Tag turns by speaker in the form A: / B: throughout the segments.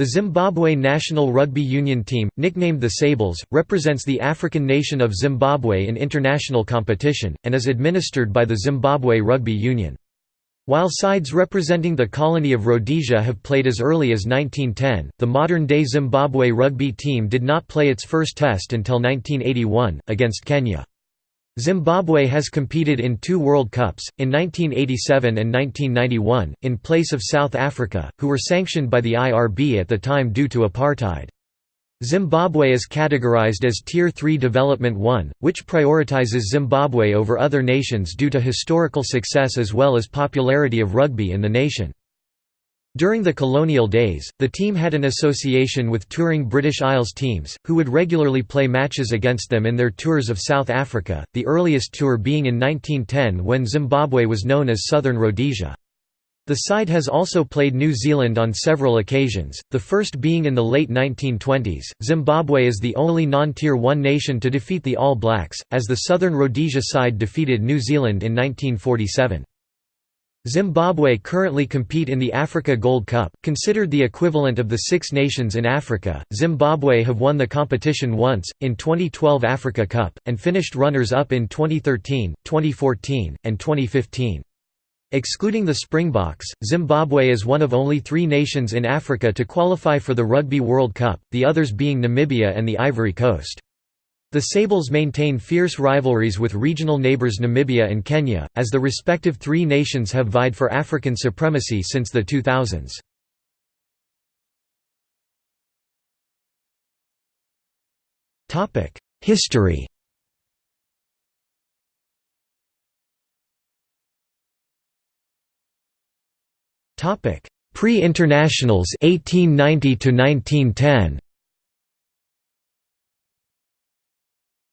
A: The Zimbabwe national rugby union team, nicknamed the Sables, represents the African nation of Zimbabwe in international competition, and is administered by the Zimbabwe Rugby Union. While sides representing the colony of Rhodesia have played as early as 1910, the modern-day Zimbabwe rugby team did not play its first test until 1981, against Kenya. Zimbabwe has competed in two World Cups, in 1987 and 1991, in place of South Africa, who were sanctioned by the IRB at the time due to apartheid. Zimbabwe is categorized as Tier 3 Development 1, which prioritizes Zimbabwe over other nations due to historical success as well as popularity of rugby in the nation. During the colonial days, the team had an association with touring British Isles teams, who would regularly play matches against them in their tours of South Africa, the earliest tour being in 1910 when Zimbabwe was known as Southern Rhodesia. The side has also played New Zealand on several occasions, the first being in the late 1920s. Zimbabwe is the only non Tier 1 nation to defeat the All Blacks, as the Southern Rhodesia side defeated New Zealand in 1947. Zimbabwe currently compete in the Africa Gold Cup, considered the equivalent of the Six Nations in Africa. Zimbabwe have won the competition once, in 2012 Africa Cup, and finished runners-up in 2013, 2014, and 2015. Excluding the Springboks, Zimbabwe is one of only three nations in Africa to qualify for the Rugby World Cup, the others being Namibia and the Ivory Coast. The Sables maintain fierce rivalries with regional neighbours Namibia and Kenya, as the respective three nations have vied for African supremacy since the 2000s. History Pre-internationals 1890 to 1910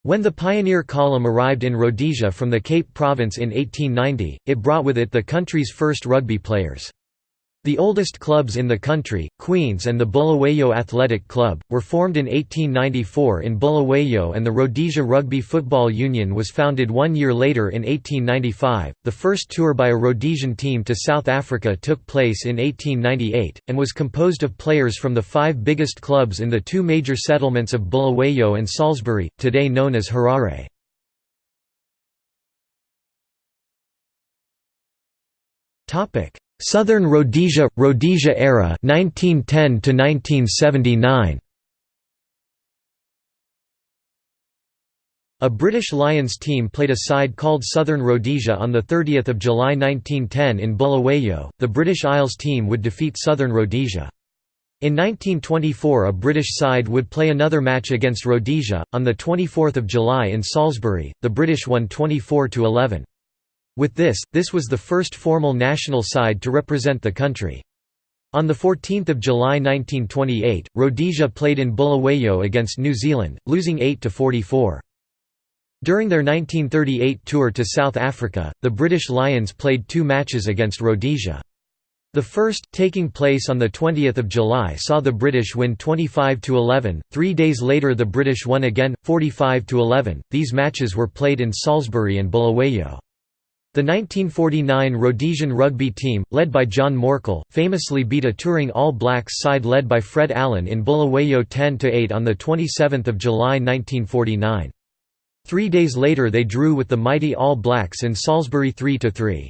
A: When the Pioneer Column arrived in Rhodesia from the Cape Province in 1890, it brought with it the country's first rugby players. The oldest clubs in the country, Queens and the Bulawayo Athletic Club, were formed in 1894 in Bulawayo and the Rhodesia Rugby Football Union was founded one year later in 1895. The first tour by a Rhodesian team to South Africa took place in 1898, and was composed of players from the five biggest clubs in the two major settlements of Bulawayo and Salisbury, today known as Harare. Topic Southern Rhodesia Rhodesia era 1910 to 1979 A British Lions team played a side called Southern Rhodesia on the 30th of July 1910 in Bulawayo. The British Isles team would defeat Southern Rhodesia. In 1924 a British side would play another match against Rhodesia on the 24th of July in Salisbury. The British won 24 to 11. With this, this was the first formal national side to represent the country. On 14 July 1928, Rhodesia played in Bulawayo against New Zealand, losing 8–44. During their 1938 tour to South Africa, the British Lions played two matches against Rhodesia. The first, taking place on 20 July saw the British win 25–11, three days later the British won again, 45–11, these matches were played in Salisbury and Bulawayo. The 1949 Rhodesian rugby team, led by John Morkel, famously beat a touring All Blacks side led by Fred Allen in Bulawayo 10–8 on 27 July 1949. Three days later they drew with the mighty All Blacks in Salisbury 3–3.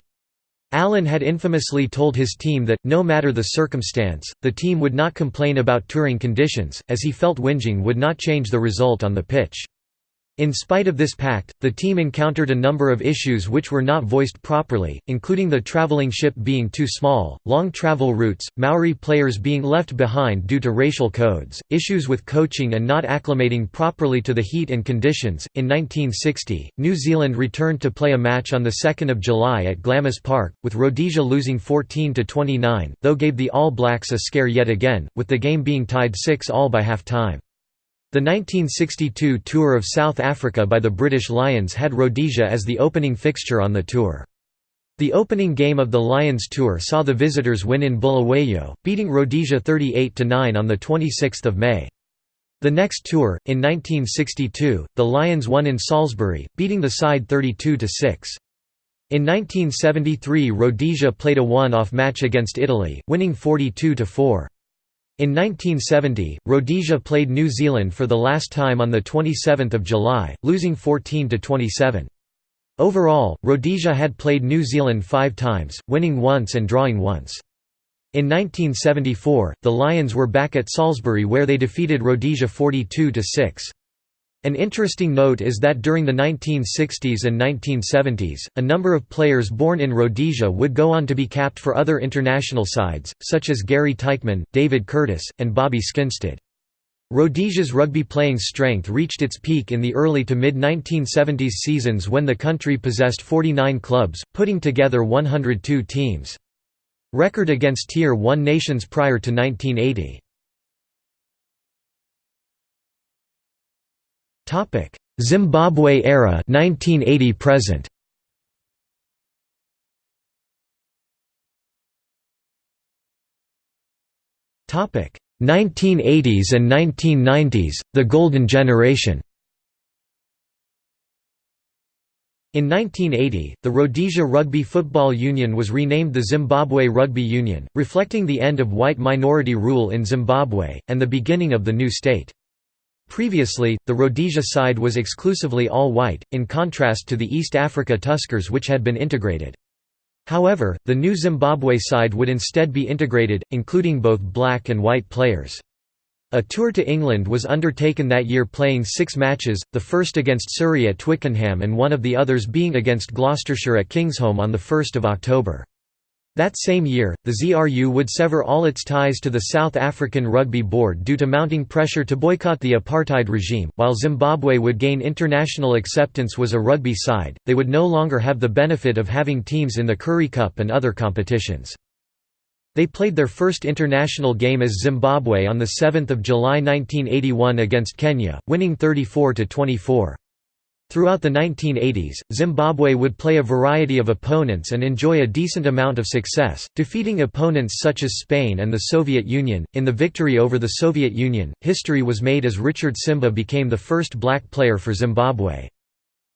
A: Allen had infamously told his team that, no matter the circumstance, the team would not complain about touring conditions, as he felt whinging would not change the result on the pitch. In spite of this pact, the team encountered a number of issues which were not voiced properly, including the travelling ship being too small, long travel routes, Maori players being left behind due to racial codes, issues with coaching and not acclimating properly to the heat and conditions. In 1960, New Zealand returned to play a match on 2 July at Glamis Park, with Rhodesia losing 14 to 29, though gave the All Blacks a scare yet again, with the game being tied 6 all by half-time. The 1962 tour of South Africa by the British Lions had Rhodesia as the opening fixture on the tour. The opening game of the Lions tour saw the visitors win in Bulawayo, beating Rhodesia 38–9 on 26 May. The next tour, in 1962, the Lions won in Salisbury, beating the side 32–6. In 1973 Rhodesia played a one-off match against Italy, winning 42–4. In 1970, Rhodesia played New Zealand for the last time on 27 July, losing 14–27. Overall, Rhodesia had played New Zealand five times, winning once and drawing once. In 1974, the Lions were back at Salisbury where they defeated Rhodesia 42–6. An interesting note is that during the 1960s and 1970s, a number of players born in Rhodesia would go on to be capped for other international sides, such as Gary Teichmann, David Curtis, and Bobby Skinstad. Rhodesia's rugby playing strength reached its peak in the early to mid-1970s seasons when the country possessed 49 clubs, putting together 102 teams. Record against Tier 1 nations prior to 1980. Topic: Zimbabwe era 1980 present. Topic: 1980s and 1990s, the golden generation. In 1980, the Rhodesia Rugby Football Union was renamed the Zimbabwe Rugby Union, reflecting the end of white minority rule in Zimbabwe, and the beginning of the new state. Previously, the Rhodesia side was exclusively all white, in contrast to the East Africa Tuskers which had been integrated. However, the new Zimbabwe side would instead be integrated, including both black and white players. A tour to England was undertaken that year playing six matches, the first against Surrey at Twickenham and one of the others being against Gloucestershire at Kingsholm on 1 October. That same year, the ZRU would sever all its ties to the South African Rugby Board due to mounting pressure to boycott the apartheid regime. While Zimbabwe would gain international acceptance was a rugby side, they would no longer have the benefit of having teams in the Currie Cup and other competitions. They played their first international game as Zimbabwe on 7 July 1981 against Kenya, winning 34 to 24. Throughout the 1980s, Zimbabwe would play a variety of opponents and enjoy a decent amount of success, defeating opponents such as Spain and the Soviet Union. In the victory over the Soviet Union, history was made as Richard Tsimba became the first black player for Zimbabwe.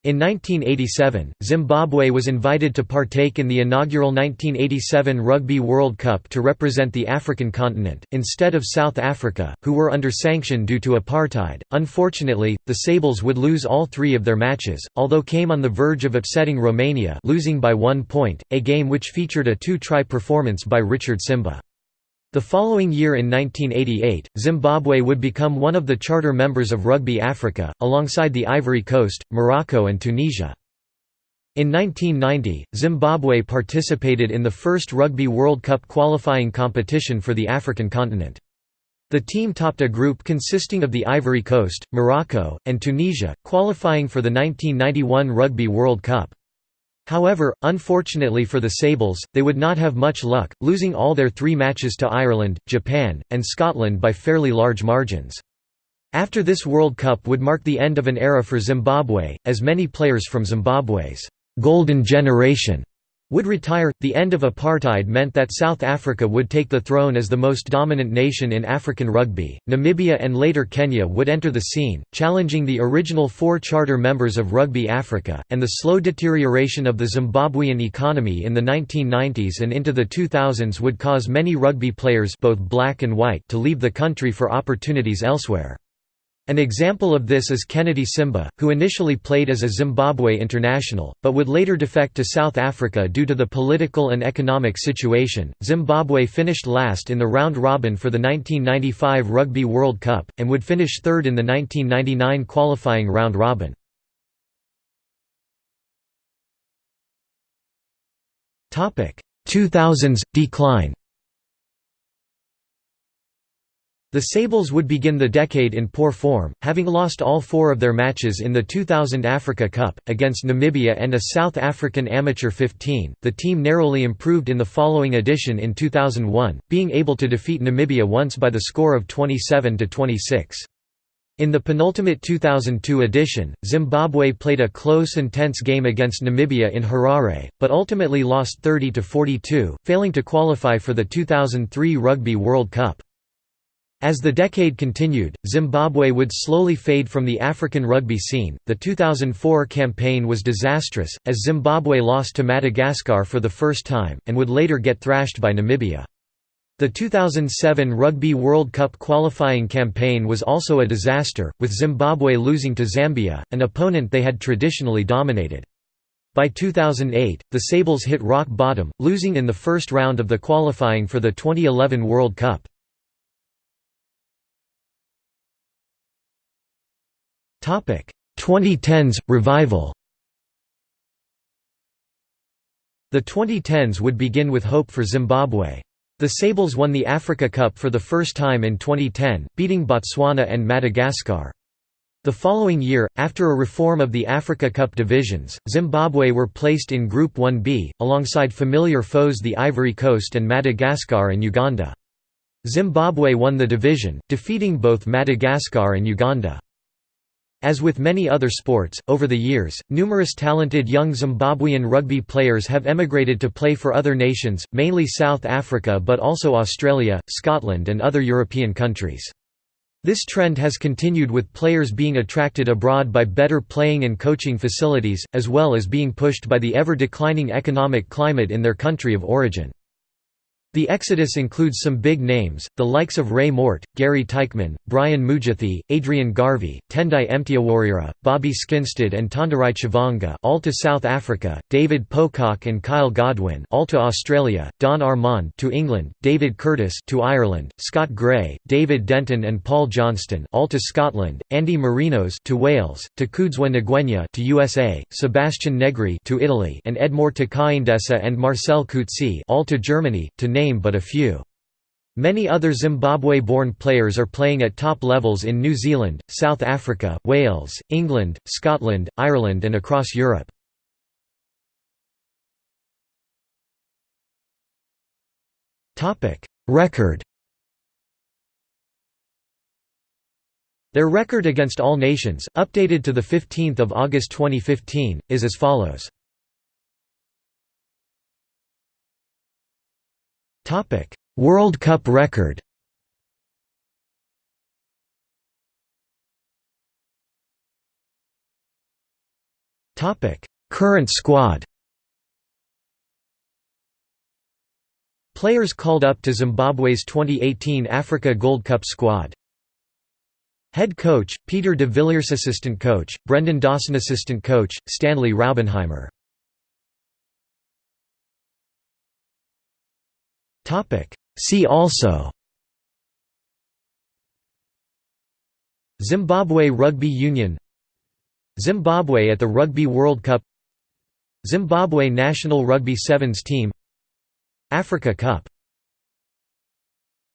A: In 1987, Zimbabwe was invited to partake in the inaugural 1987 Rugby World Cup to represent the African continent, instead of South Africa, who were under sanction due to apartheid. Unfortunately, the Sables would lose all three of their matches, although came on the verge of upsetting Romania losing by one point, a game which featured a two-try performance by Richard Tsimba. The following year in 1988, Zimbabwe would become one of the charter members of Rugby Africa, alongside the Ivory Coast, Morocco and Tunisia. In 1990, Zimbabwe participated in the first Rugby World Cup qualifying competition for the African continent. The team topped a group consisting of the Ivory Coast, Morocco, and Tunisia, qualifying for the 1991 Rugby World Cup. However, unfortunately for the Sables, they would not have much luck, losing all their three matches to Ireland, Japan, and Scotland by fairly large margins. After this World Cup would mark the end of an era for Zimbabwe, as many players from Zimbabwe's «golden generation» would retire. The end of apartheid meant that South Africa would take the throne as the most dominant nation in African rugby. Namibia and later Kenya would enter the scene, challenging the original four charter members of Rugby Africa, and the slow deterioration of the Zimbabwean economy in the 1990s and into the 2000s would cause many rugby players both black and white to leave the country for opportunities elsewhere. An example of this is Kennedy Tsimba, who initially played as a Zimbabwe international, but would later defect to South Africa due to the political and economic situation. Zimbabwe finished last in the round robin for the 1995 Rugby World Cup, and would finish third in the 1999 qualifying round robin. Topic 2000s decline. The Sables would begin the decade in poor form, having lost all four of their matches in the 2000 Africa Cup, against Namibia and a South African Amateur 15. The team narrowly improved in the following edition in 2001, being able to defeat Namibia once by the score of 27 to 26. In the penultimate 2002 edition, Zimbabwe played a close and tense game against Namibia in Harare, but ultimately lost 30 to 42, failing to qualify for the 2003 Rugby World Cup. As the decade continued, Zimbabwe would slowly fade from the African rugby scene. The 2004 campaign was disastrous, as Zimbabwe lost to Madagascar for the first time, and would later get thrashed by Namibia. The 2007 Rugby World Cup qualifying campaign was also a disaster, with Zimbabwe losing to Zambia, an opponent they had traditionally dominated. By 2008, the Sables hit rock bottom, losing in the first round of the qualifying for the 2011 World Cup. 2010s revival. The 2010s would begin with hope for Zimbabwe. The Sables won the Africa Cup for the first time in 2010, beating Botswana and Madagascar. The following year, after a reform of the Africa Cup divisions, Zimbabwe were placed in Group 1b, alongside familiar foes the Ivory Coast and Madagascar and Uganda. Zimbabwe won the division, defeating both Madagascar and Uganda. As with many other sports, over the years, numerous talented young Zimbabwean rugby players have emigrated to play for other nations, mainly South Africa but also Australia, Scotland and other European countries. This trend has continued with players being attracted abroad by better playing and coaching facilities, as well as being pushed by the ever-declining economic climate in their country of origin. The exodus includes some big names, the likes of Ray Mort, Gary Teichmann, Brian Mujati, Adrian Garvey, Tendai Mtawarira, Bobby Skinstad and Tonderai Chavhanga all to South Africa, David Pocock and Kyle Godwin all to Australia, Don Armand to England, David Curtis to Ireland, Scott Gray, David Denton and Paul Johnston all to Scotland, Andy Marinos to Wales, Takudzwa Ngwenya to USA, Sebastian Negri to Italy and Edmore Takaendesa and Marcel Coetzee all to Germany, to name but a few. Many other Zimbabwe-born players are playing at top levels in New Zealand, South Africa, Wales, England, Scotland, Ireland and across Europe. Record Their record against all nations, updated to 15 August 2015, is as follows. World Cup record. Current squad. Players called up to Zimbabwe's 2018 Africa Gold Cup squad. Head coach, Peter de Villiers Assistant coach, Brendan Dawson Assistant coach, Stanley Raubenheimer See also. Zimbabwe Rugby Union. Zimbabwe at the Rugby World Cup. Zimbabwe national rugby sevens team. Africa Cup